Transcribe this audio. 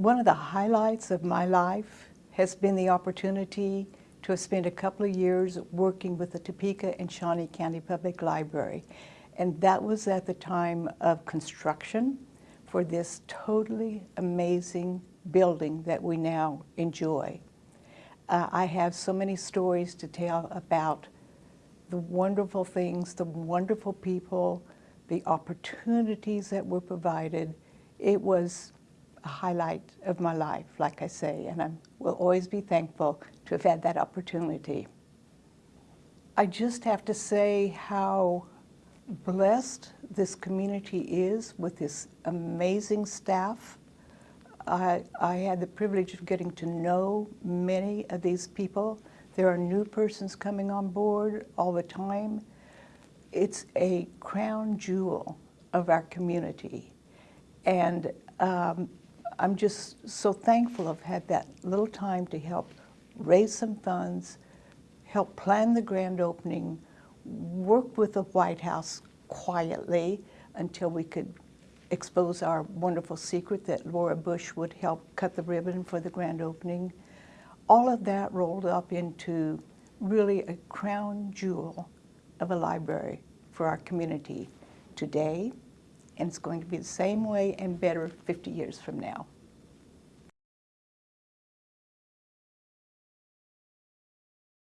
One of the highlights of my life has been the opportunity to have spent a couple of years working with the Topeka and Shawnee County Public Library. And that was at the time of construction for this totally amazing building that we now enjoy. Uh, I have so many stories to tell about the wonderful things, the wonderful people, the opportunities that were provided. It was a highlight of my life, like I say, and I will always be thankful to have had that opportunity. I just have to say how blessed this community is with this amazing staff. I, I had the privilege of getting to know many of these people. There are new persons coming on board all the time. It's a crown jewel of our community. And um, I'm just so thankful I've had that little time to help raise some funds, help plan the grand opening, work with the White House quietly until we could expose our wonderful secret that Laura Bush would help cut the ribbon for the grand opening. All of that rolled up into really a crown jewel of a library for our community today and it's going to be the same way and better 50 years from now.